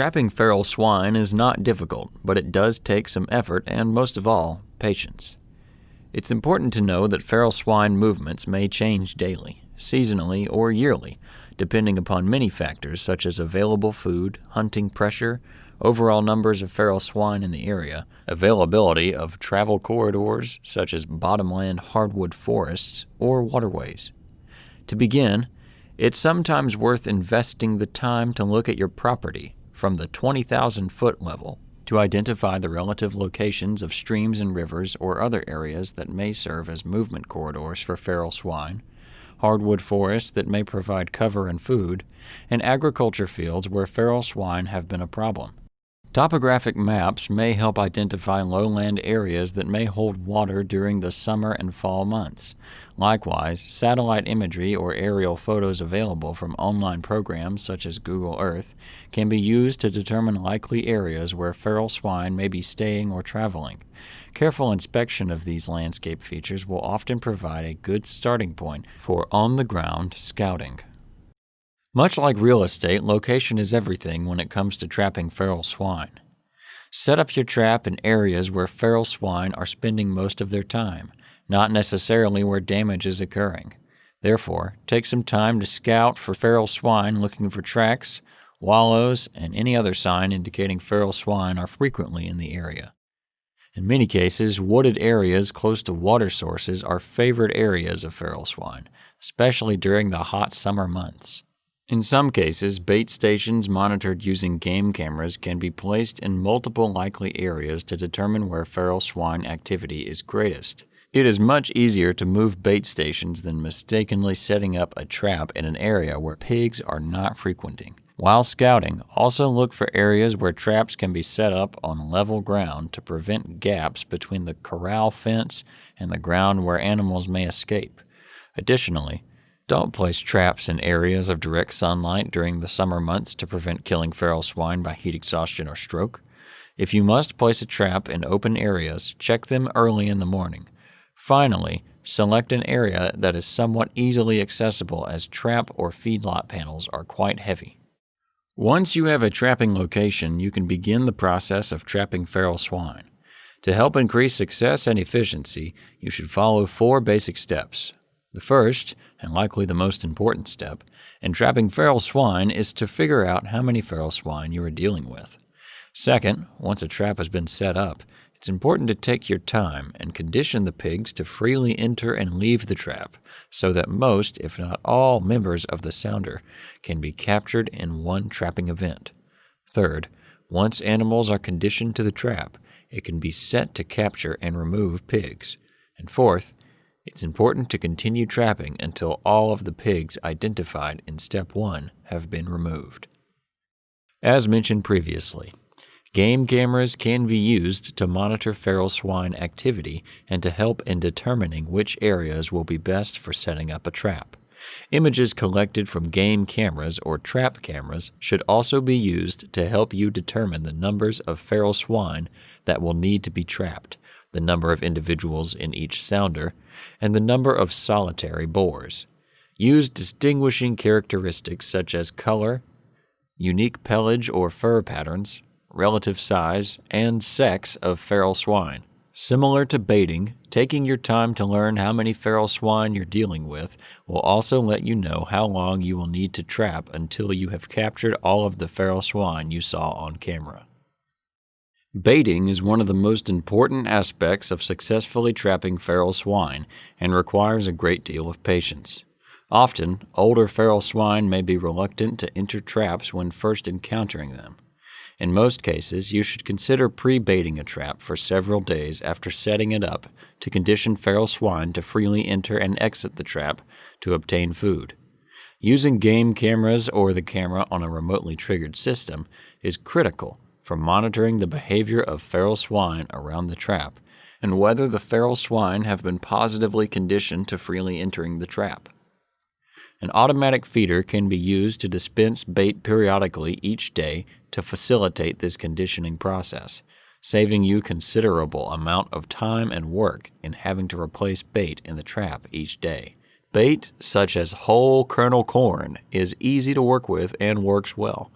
Trapping feral swine is not difficult, but it does take some effort and, most of all, patience. It's important to know that feral swine movements may change daily, seasonally, or yearly, depending upon many factors such as available food, hunting pressure, overall numbers of feral swine in the area, availability of travel corridors such as bottomland hardwood forests or waterways. To begin, it's sometimes worth investing the time to look at your property from the 20,000 foot level to identify the relative locations of streams and rivers or other areas that may serve as movement corridors for feral swine, hardwood forests that may provide cover and food, and agriculture fields where feral swine have been a problem. Topographic maps may help identify lowland areas that may hold water during the summer and fall months. Likewise, satellite imagery or aerial photos available from online programs such as Google Earth can be used to determine likely areas where feral swine may be staying or traveling. Careful inspection of these landscape features will often provide a good starting point for on the ground scouting. Much like real estate, location is everything when it comes to trapping feral swine. Set up your trap in areas where feral swine are spending most of their time, not necessarily where damage is occurring. Therefore, take some time to scout for feral swine looking for tracks, wallows, and any other sign indicating feral swine are frequently in the area. In many cases, wooded areas close to water sources are favored areas of feral swine, especially during the hot summer months. In some cases, bait stations monitored using game cameras can be placed in multiple likely areas to determine where feral swine activity is greatest. It is much easier to move bait stations than mistakenly setting up a trap in an area where pigs are not frequenting. While scouting, also look for areas where traps can be set up on level ground to prevent gaps between the corral fence and the ground where animals may escape. Additionally, don't place traps in areas of direct sunlight during the summer months to prevent killing feral swine by heat exhaustion or stroke. If you must place a trap in open areas, check them early in the morning. Finally, select an area that is somewhat easily accessible as trap or feedlot panels are quite heavy. Once you have a trapping location, you can begin the process of trapping feral swine. To help increase success and efficiency, you should follow four basic steps. The first, and likely the most important step, in trapping feral swine is to figure out how many feral swine you are dealing with. Second, once a trap has been set up, it's important to take your time and condition the pigs to freely enter and leave the trap so that most, if not all, members of the sounder can be captured in one trapping event. Third, once animals are conditioned to the trap, it can be set to capture and remove pigs. And fourth, it's important to continue trapping until all of the pigs identified in Step 1 have been removed. As mentioned previously, game cameras can be used to monitor feral swine activity and to help in determining which areas will be best for setting up a trap. Images collected from game cameras or trap cameras should also be used to help you determine the numbers of feral swine that will need to be trapped the number of individuals in each sounder, and the number of solitary boars. Use distinguishing characteristics such as color, unique pelage or fur patterns, relative size, and sex of feral swine. Similar to baiting, taking your time to learn how many feral swine you're dealing with will also let you know how long you will need to trap until you have captured all of the feral swine you saw on camera. Baiting is one of the most important aspects of successfully trapping feral swine and requires a great deal of patience. Often, older feral swine may be reluctant to enter traps when first encountering them. In most cases, you should consider pre baiting a trap for several days after setting it up to condition feral swine to freely enter and exit the trap to obtain food. Using game cameras or the camera on a remotely triggered system is critical for monitoring the behavior of feral swine around the trap and whether the feral swine have been positively conditioned to freely entering the trap. An automatic feeder can be used to dispense bait periodically each day to facilitate this conditioning process, saving you considerable amount of time and work in having to replace bait in the trap each day. Bait such as whole kernel corn is easy to work with and works well.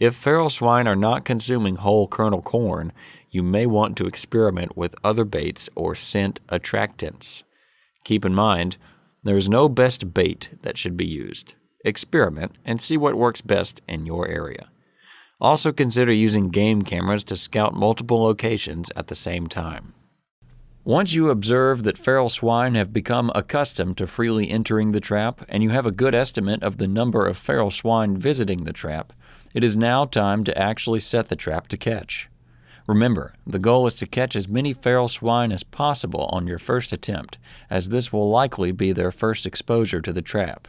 If feral swine are not consuming whole kernel corn, you may want to experiment with other baits or scent attractants. Keep in mind, there is no best bait that should be used. Experiment and see what works best in your area. Also consider using game cameras to scout multiple locations at the same time. Once you observe that feral swine have become accustomed to freely entering the trap and you have a good estimate of the number of feral swine visiting the trap, it is now time to actually set the trap to catch. Remember, the goal is to catch as many feral swine as possible on your first attempt, as this will likely be their first exposure to the trap.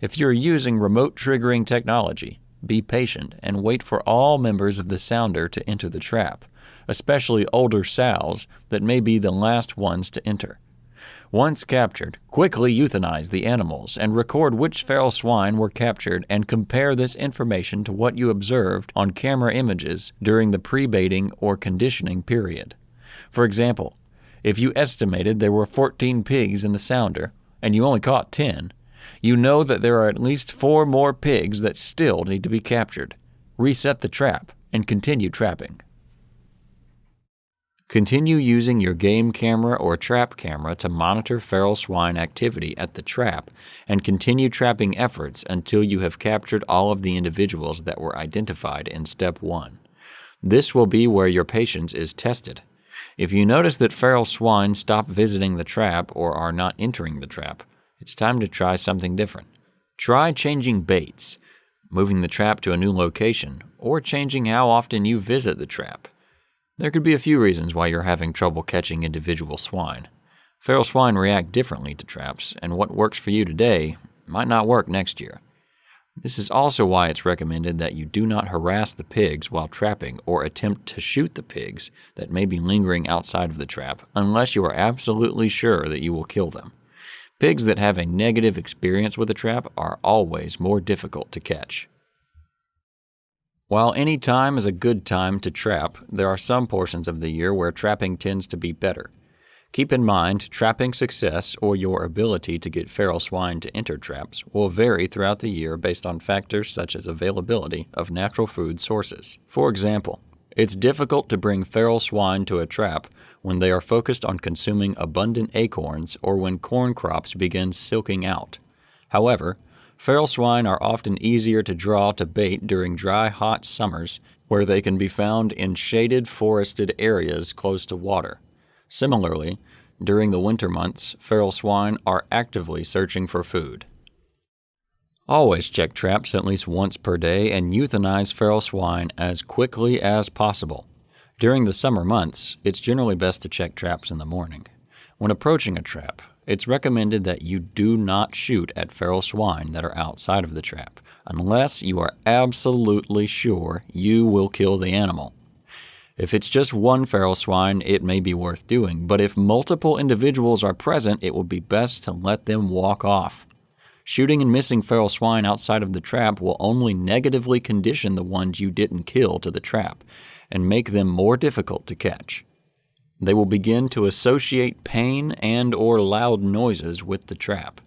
If you're using remote triggering technology, be patient and wait for all members of the sounder to enter the trap especially older sows that may be the last ones to enter. Once captured, quickly euthanize the animals and record which feral swine were captured and compare this information to what you observed on camera images during the pre-baiting or conditioning period. For example, if you estimated there were 14 pigs in the sounder and you only caught 10, you know that there are at least four more pigs that still need to be captured. Reset the trap and continue trapping. Continue using your game camera or trap camera to monitor feral swine activity at the trap and continue trapping efforts until you have captured all of the individuals that were identified in step 1. This will be where your patience is tested. If you notice that feral swine stop visiting the trap or are not entering the trap, it's time to try something different. Try changing baits, moving the trap to a new location, or changing how often you visit the trap. There could be a few reasons why you're having trouble catching individual swine. Feral swine react differently to traps, and what works for you today might not work next year. This is also why it's recommended that you do not harass the pigs while trapping or attempt to shoot the pigs that may be lingering outside of the trap unless you are absolutely sure that you will kill them. Pigs that have a negative experience with a trap are always more difficult to catch. While any time is a good time to trap, there are some portions of the year where trapping tends to be better. Keep in mind, trapping success or your ability to get feral swine to enter traps will vary throughout the year based on factors such as availability of natural food sources. For example, it's difficult to bring feral swine to a trap when they are focused on consuming abundant acorns or when corn crops begin silking out. However, Feral swine are often easier to draw to bait during dry, hot summers where they can be found in shaded, forested areas close to water. Similarly, during the winter months, feral swine are actively searching for food. Always check traps at least once per day and euthanize feral swine as quickly as possible. During the summer months, it's generally best to check traps in the morning. When approaching a trap, it's recommended that you do not shoot at feral swine that are outside of the trap, unless you are absolutely sure you will kill the animal. If it's just one feral swine, it may be worth doing, but if multiple individuals are present, it will be best to let them walk off. Shooting and missing feral swine outside of the trap will only negatively condition the ones you didn't kill to the trap and make them more difficult to catch. They will begin to associate pain and or loud noises with the trap.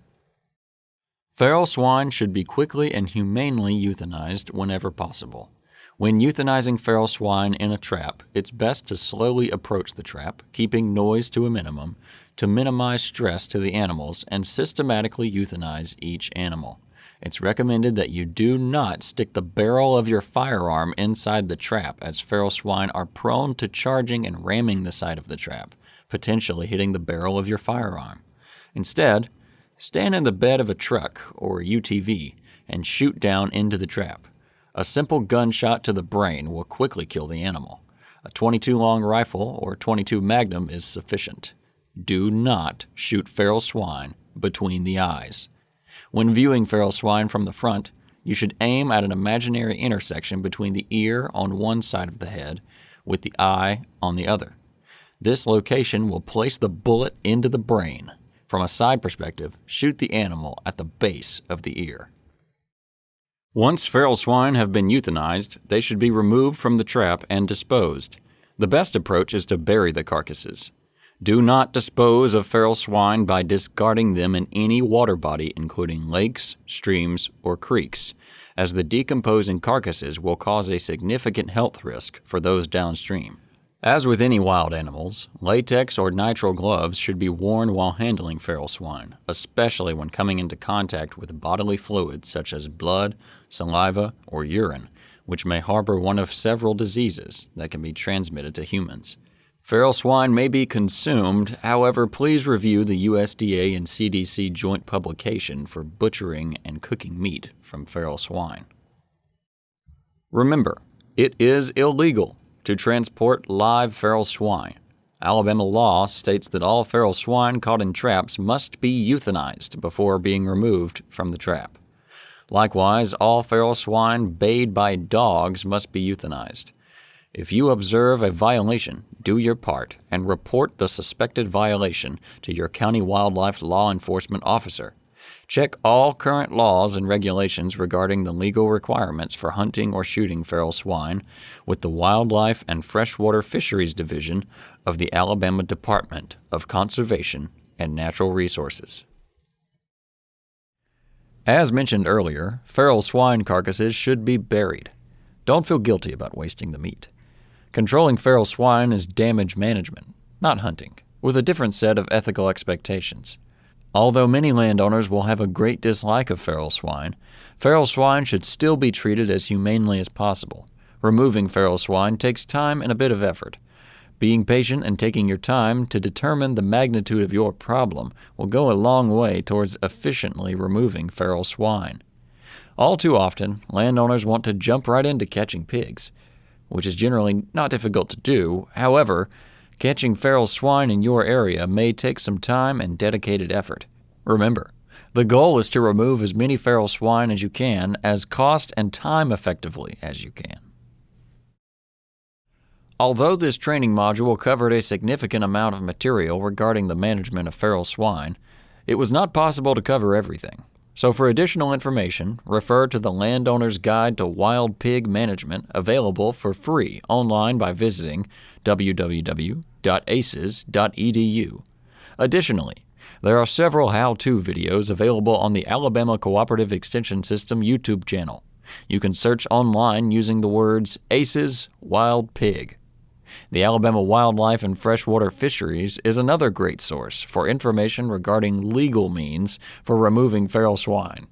Feral swine should be quickly and humanely euthanized whenever possible. When euthanizing feral swine in a trap, it's best to slowly approach the trap, keeping noise to a minimum, to minimize stress to the animals and systematically euthanize each animal. It's recommended that you do not stick the barrel of your firearm inside the trap as feral swine are prone to charging and ramming the side of the trap, potentially hitting the barrel of your firearm. Instead, stand in the bed of a truck or UTV and shoot down into the trap. A simple gunshot to the brain will quickly kill the animal. A 22 long rifle or 22 magnum is sufficient. Do not shoot feral swine between the eyes. When viewing feral swine from the front, you should aim at an imaginary intersection between the ear on one side of the head with the eye on the other. This location will place the bullet into the brain. From a side perspective, shoot the animal at the base of the ear. Once feral swine have been euthanized, they should be removed from the trap and disposed. The best approach is to bury the carcasses. Do not dispose of feral swine by discarding them in any water body, including lakes, streams, or creeks, as the decomposing carcasses will cause a significant health risk for those downstream. As with any wild animals, latex or nitrile gloves should be worn while handling feral swine, especially when coming into contact with bodily fluids such as blood, saliva, or urine, which may harbor one of several diseases that can be transmitted to humans. Feral swine may be consumed, however, please review the USDA and CDC joint publication for butchering and cooking meat from feral swine. Remember, it is illegal to transport live feral swine. Alabama law states that all feral swine caught in traps must be euthanized before being removed from the trap. Likewise, all feral swine bayed by dogs must be euthanized. If you observe a violation, do your part and report the suspected violation to your county wildlife law enforcement officer. Check all current laws and regulations regarding the legal requirements for hunting or shooting feral swine with the Wildlife and Freshwater Fisheries Division of the Alabama Department of Conservation and Natural Resources. As mentioned earlier, feral swine carcasses should be buried. Don't feel guilty about wasting the meat. Controlling feral swine is damage management, not hunting, with a different set of ethical expectations. Although many landowners will have a great dislike of feral swine, feral swine should still be treated as humanely as possible. Removing feral swine takes time and a bit of effort. Being patient and taking your time to determine the magnitude of your problem will go a long way towards efficiently removing feral swine. All too often, landowners want to jump right into catching pigs which is generally not difficult to do. However, catching feral swine in your area may take some time and dedicated effort. Remember, the goal is to remove as many feral swine as you can as cost and time effectively as you can. Although this training module covered a significant amount of material regarding the management of feral swine, it was not possible to cover everything. So for additional information, refer to the Landowner's Guide to Wild Pig Management available for free online by visiting www.aces.edu. Additionally, there are several how-to videos available on the Alabama Cooperative Extension System YouTube channel. You can search online using the words ACES Wild Pig. The Alabama Wildlife and Freshwater Fisheries is another great source for information regarding legal means for removing feral swine.